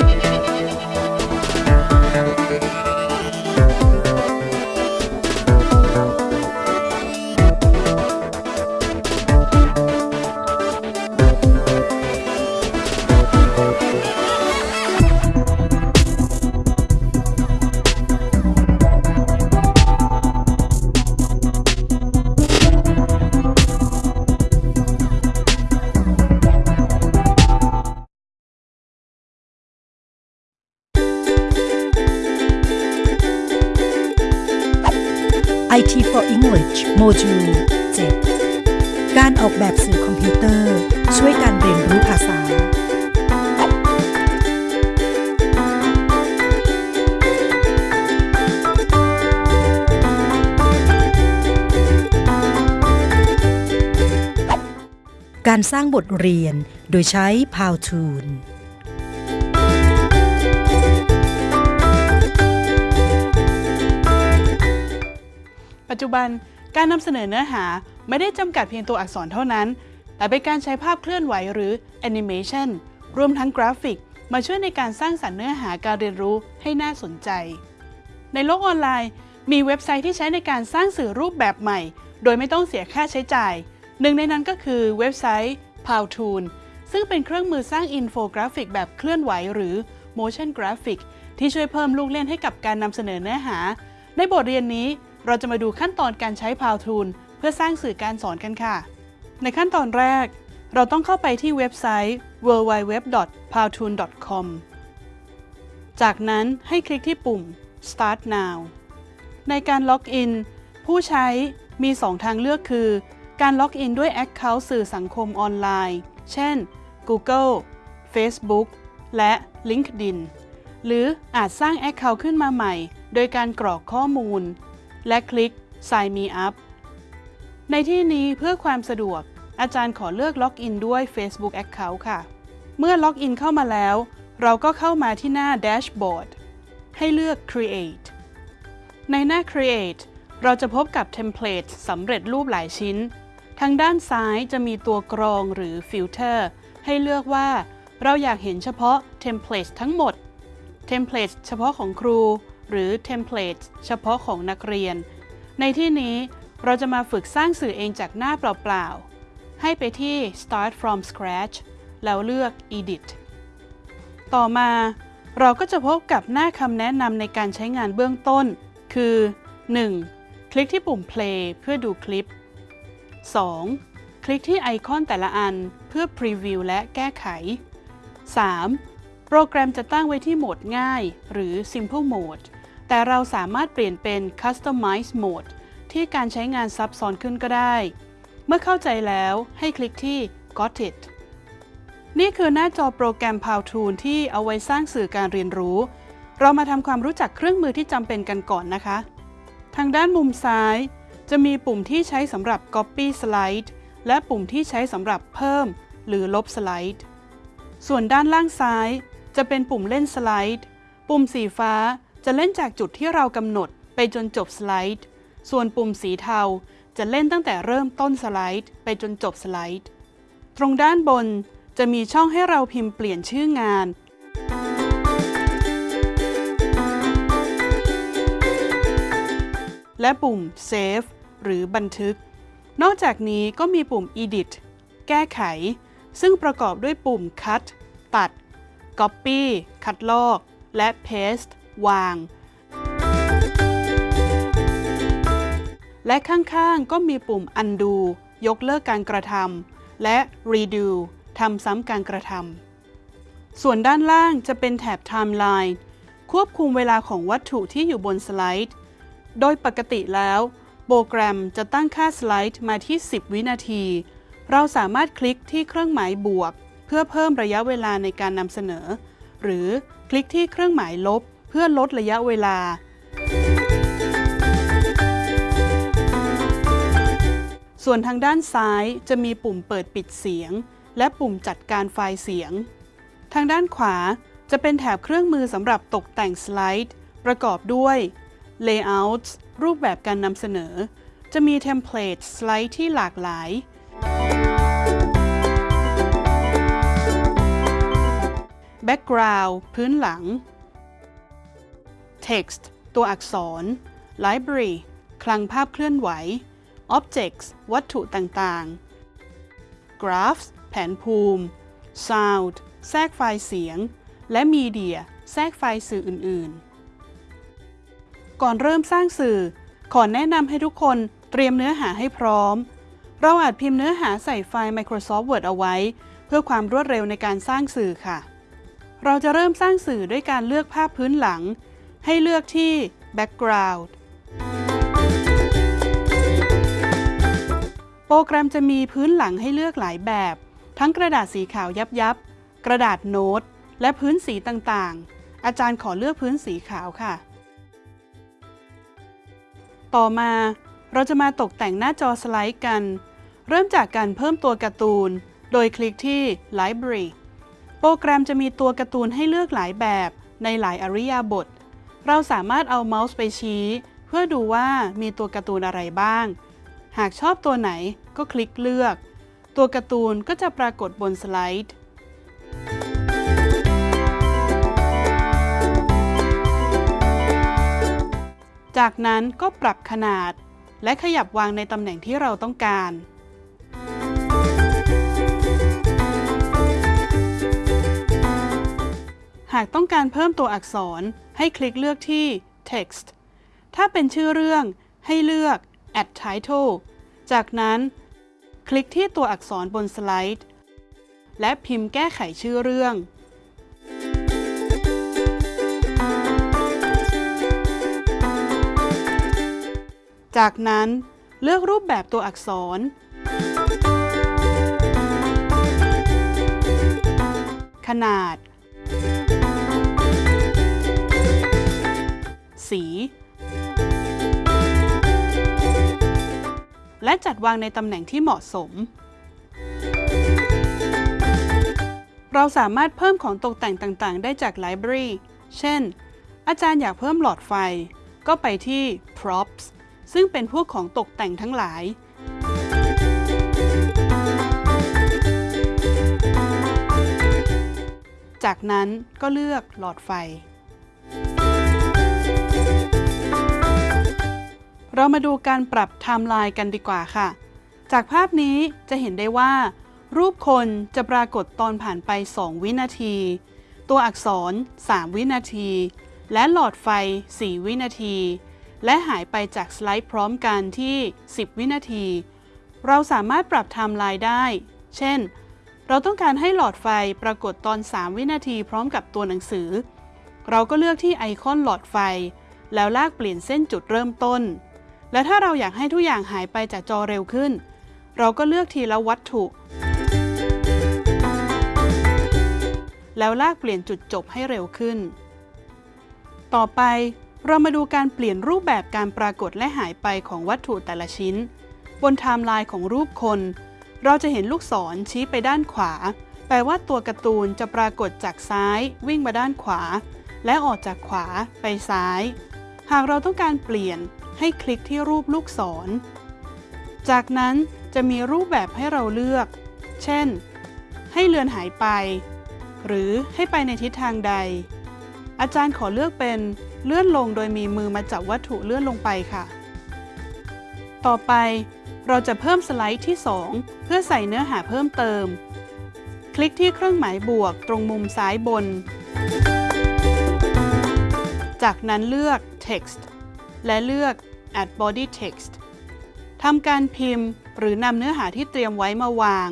IT English โมดูล 7 การออกแบบสื่อคอมพิวเตอร์ ช่วยการเรียนรู้ภาษา การสร้างบทเรียนโดยใช้ Powtoon ปัจจุบัน การนำเสนอเนื้อหาไม่ได้จำกัดเพียงตัวอักษรเท่านั้น แต่เป็นการใช้ภาพเคลื่อนไหวหรือ Animation รวมทั้งกราฟิก มาช่วยในการสร้างสรรค์เนื้อหาการเรียนรู้ให้น่าสนใจ ในโลกออนไลน์ มีเว็บไซต์ที่ใช้ในการสร้างสื่อรูปแบบใหม่ โดยไม่ต้องเสียค่าใช้จ่าย หนึ่งในนั้นก็คือเว็บไซต์ Powtoon ซึ่งเป็นเครื่องมือสร้างอินโฟกราฟิกแบบเคลื่อนไหวหรือ motion graphic ที่ช่วยเพิ่มลูกเล่นให้กับการนำเสนอเนื้อหา ในบทเรียนนี้ เราจะมาดูขั้นตอนการใช้ Powtoon เพื่อสร้างสื่อการสอนกันค่ะ ในขั้นตอนแรก เราต้องเข้าไปที่เว็บไซต์ www.powtoon.com จากนั้นให้คลิกที่ปุ่ม Start Now ในการล็อกอินผู้ใช้มี 2 ทางเลือกคือ การล็อกอินด้วย Account สื่อสังคมออนไลน์ เช่น Google Facebook และ LinkedIn หรืออาจสร้าง Account ขึ้นมาใหม่ โดยการกรอกข้อมูล และคลิก Sign Me Up ในที่นี้เพื่อความสะดวก อาจารย์ขอเลือกล็อกอินด้วย Facebook Account ค่ะ เมื่อล็อกอินเข้ามาแล้ว เราก็เข้ามาที่หน้า Dashboard ให้เลือก Create ในหน้า Create เราจะพบกับเทมเพลตสำเร็จรูปหลายชิ้น ทางด้านซ้ายจะมีตัวกรองหรือ Filter ให้เลือกว่า เราอยากเห็นเฉพาะเทมเพลตทั้งหมด เทมเพลตเฉพาะของครู หรือเทมเพลตเฉพาะของนักเรียน ในที่นี้เราจะมาฝึกสร้างสื่อเองจากหน้าเปล่าๆ ให้ไปที่ Start from Scratch แล้วเลือก Edit ต่อมาเราก็จะพบกับหน้าคำแนะนำในการใช้งานเบื้องต้น คือ 1. คลิกที่ปุ่ม Play เพื่อดูคลิป 2. คลิกที่ไอคอนแต่ละอันเพื่อ Preview และแก้ไข 3. โปรแกรมจะตั้งไว้ที่โหมดง่าย หรือ Simple Mode แต่เราสามารถเปลี่ยนเป็น Customize Mode ที่การใช้งานซับซ้อนขึ้นก็ได้ เมื่อเข้าใจแล้วให้คลิกที่ Got it นี่คือหน้าจอโปรแกรม Powtoon ที่เอาไว้สร้างสื่อการเรียนรู้ เรามาทำความรู้จักเครื่องมือที่จำเป็นกันก่อนนะคะ ทางด้านมุมซ้าย จะมีปุ่มที่ใช้สำหรับ Copy Slide และปุ่มที่ใช้สำหรับเพิ่ม หรือลบสไลด์ ส่วนด้านล่างซ้าย จะเป็นปุ่มเล่นสไลด์ ปุ่มสีฟ้า จะเล่นจากจุดที่เรากำหนดไปจนจบสไลด์ ส่วนปุ่มสีเทาจะเล่นตั้งแต่เริ่มต้นสไลด์ ไปจนจบสไลด์ ตรงด้านบนจะมีช่องให้เราพิมพ์เปลี่ยนชื่องาน และปุ่ม Save หรือบันทึก นอกจากนี้ก็มีปุ่ม Edit แก้ไข ซึ่งประกอบด้วยปุ่ม Cut ตัด Copy คัดลอก และ Paste วาง และข้างๆก็มีปุ่ม Undo ยกเลิกการกระทำและ Redo ทำซ้ำการกระทำส่วนด้านล่างจะเป็นแถบ Timeline ควบคุมเวลาของวัตถุที่อยู่บนสไลด์ โดยปกติแล้วโปรแกรมจะตั้งค่าสไลด์มาที่ 10 วินาที เราสามารถคลิกที่เครื่องหมายบวก เพื่อเพิ่มระยะเวลาในการนำเสนอ หรือคลิกที่เครื่องหมายลบ เพื่อลดระยะเวลา ส่วนทางด้านซ้ายจะมีปุ่มเปิดปิดเสียง และปุ่มจัดการไฟล์เสียง ทางด้านขวาจะเป็นแถบเครื่องมือสำหรับตกแต่งสไลด์ ประกอบด้วย Layouts รูปแบบการนำเสนอ จะมีเทมเพลตสไลด์ที่หลากหลาย Background พื้นหลัง text ตัวอักษร library คลังภาพเคลื่อนไหว objects วัตถุต่างๆ graphs แผนภูมิ sound แทรกไฟล์เสียง และ media แทรกไฟล์สื่ออื่น ๆ ก่อนเริ่มสร้างสื่อ ขอแนะนำให้ทุกคนเตรียมเนื้อหาให้พร้อม เราอาจพิมพ์เนื้อหาใส่ไฟล์ Microsoft Word เอาไว้ เพื่อความรวดเร็วในการสร้างสื่อค่ะ เราจะเริ่มสร้างสื่อด้วยการเลือกภาพพื้นหลัง ให้เลือกที่ background โปรแกรมจะมีพื้นหลังให้เลือกหลายแบบ ทั้งกระดาษสีขาวยับยับ กระดาษโน้ต และพื้นสีต่างๆ อาจารย์ขอเลือกพื้นสีขาวค่ะ ต่อมาเราจะมาตกแต่งหน้าจอสไลด์กัน เริ่มจากการเพิ่มตัวการ์ตูน โดยคลิกที่ Library โปรแกรมจะมีตัวการ์ตูนให้เลือกหลายแบบในหลายอริยาบท เราสามารถเอาเมาส์ไปชี้ เพื่อดูว่ามีตัวการ์ตูนอะไรบ้าง หากชอบตัวไหนก็คลิกเลือก ตัวการ์ตูนก็จะปรากฏบนสไลด์จากนั้นก็ปรับขนาด และขยับวางในตำแหน่งที่เราต้องการ หากต้องการเพิ่มตัวอักษรให้คลิกเลือกที่ text ถ้าเป็นชื่อเรื่องให้เลือก add title จากนั้น คลิกที่ตัวอักษรบนสไลด์ และพิมพ์แก้ไขชื่อเรื่อง จากนั้นเลือกรูปแบบตัวอักษร ขนาด สี และจัดวางในตำแหน่งที่เหมาะสม เราสามารถเพิ่มของตกแต่งต่างๆ ได้จาก Library เช่น อาจารย์อยากเพิ่มหลอดไฟ ก็ไปที่ props ซึ่งเป็นพวกของตกแต่งทั้งหลายจากนั้นก็เลือกหลอดไฟ เรามาดูการปรับไทม์ไลน์กันดีกว่าค่ะ จากภาพนี้จะเห็นได้ว่า รูปคนจะปรากฏตอนผ่านไป 2 วินาที ตัวอักษร 3 วินาที และหลอดไฟ 4 วินาที และหายไปจากสไลด์พร้อมกันที่ 10 วินาที เราสามารถปรับไทม์ไลน์ได้ เช่น เราต้องการให้หลอดไฟปรากฏตอน 3 วินาทีพร้อมกับตัวหนังสือ เราก็เลือกที่ไอคอนหลอดไฟ แล้วลากเปลี่ยนเส้นจุดเริ่มต้น และถ้าเราอยากให้ทุกอย่างหายไปจากจอเร็วขึ้น เราก็เลือกทีละวัตถุ แล้วลากเปลี่ยนจุดจบให้เร็วขึ้น ต่อไปเรามาดูการเปลี่ยนรูปแบบการปรากฏและหายไปของวัตถุแต่ละชิ้น บนไทม์ไลน์ของรูปคน เราจะเห็นลูกศรชี้ไปด้านขวา แปลว่าตัวการ์ตูนจะปรากฏจากซ้าย วิ่งมาด้านขวา และออกจากขวาไปซ้าย หากเราต้องการเปลี่ยนให้คลิกที่รูปลูกศร จากนั้นจะมีรูปแบบให้เราเลือก เช่น ให้เลือนหายไป หรือให้ไปในทิศทางใด อาจารย์ขอเลือกเป็นเลื่อนลงโดยมีมือมาจับวัตถุเลื่อนลงไปค่ะ ต่อไปเราจะเพิ่มสไลด์ที่ 2 เพื่อใส่เนื้อหาเพิ่มเติม คลิกที่เครื่องหมายบวกตรงมุมซ้ายบน จากนั้นเลือก text และเลือก add body text ทำการพิมพ์หรือนำเนื้อหาที่เตรียมไว้มาวาง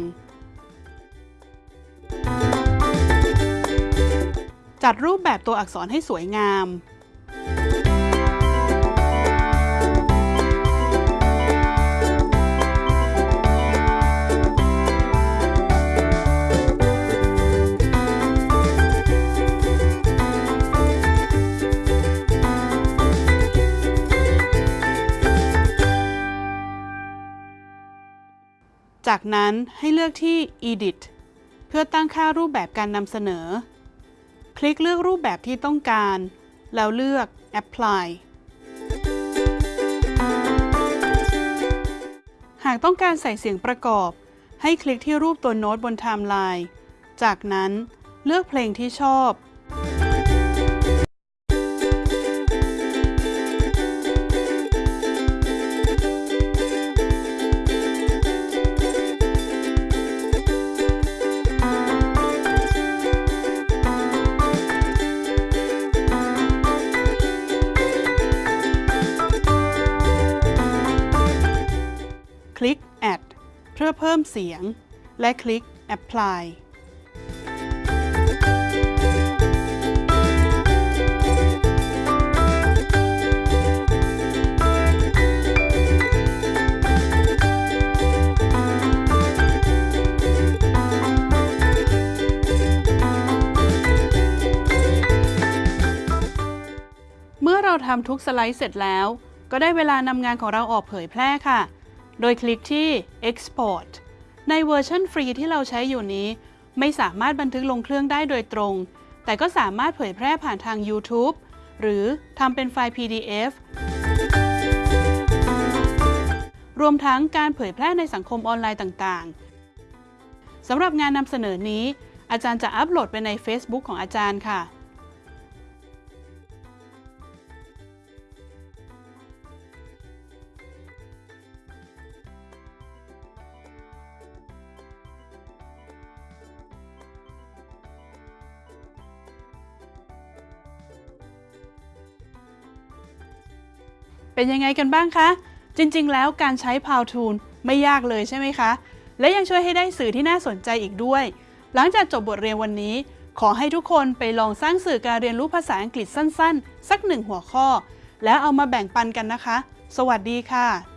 จัดรูปแบบตัวอักษรให้สวยงาม จากนั้นให้เลือกที่ Edit เพื่อตั้งค่ารูปแบบการนำเสนอ คลิกเลือกรูปแบบที่ต้องการ แล้วเลือก Apply หากต้องการใส่เสียงประกอบ ให้คลิกที่รูปตัวโน้ตบนไทม์ไลน์ จากนั้นเลือกเพลงที่ชอบ คลิก Add เพื่อเพิ่มเสียง และคลิก Apply เมื่อเราทำทุกสไลด์เสร็จแล้ว ก็ได้เวลานำงานของเราออกเผยแพร่ค่ะ โดยคลิกที่ Export ในเวอร์ชันฟรีที่เราใช้อยู่นี้ ไม่สามารถบันทึกลงเครื่องได้โดยตรง แต่ก็สามารถเผยแพร่ผ่านทาง YouTube หรือทำเป็นไฟล์ PDF รวมทั้งการเผยแพร่ในสังคมออนไลน์ต่างๆ สำหรับงานนำเสนอนี้ อาจารย์จะอัปโหลดไปใน Facebook ของอาจารย์ค่ะ เป็นยังไงกันบ้างคะ จริงๆ แล้วการใช้ p o w t o o l ไม่ยากเลยใช่ไหมคะ และยังช่วยให้ได้สื่อที่น่าสนใจอีกด้วย หลังจากจบบทเรียนวันนี้ ขอให้ทุกคนไปลองสร้างสื่อการเรียนรู้ภาษาอังกฤษสั้น ๆ สักหนึ่งหัวข้อ แล้วเอามาแบ่งปันกันนะคะ สวัสดีค่ะ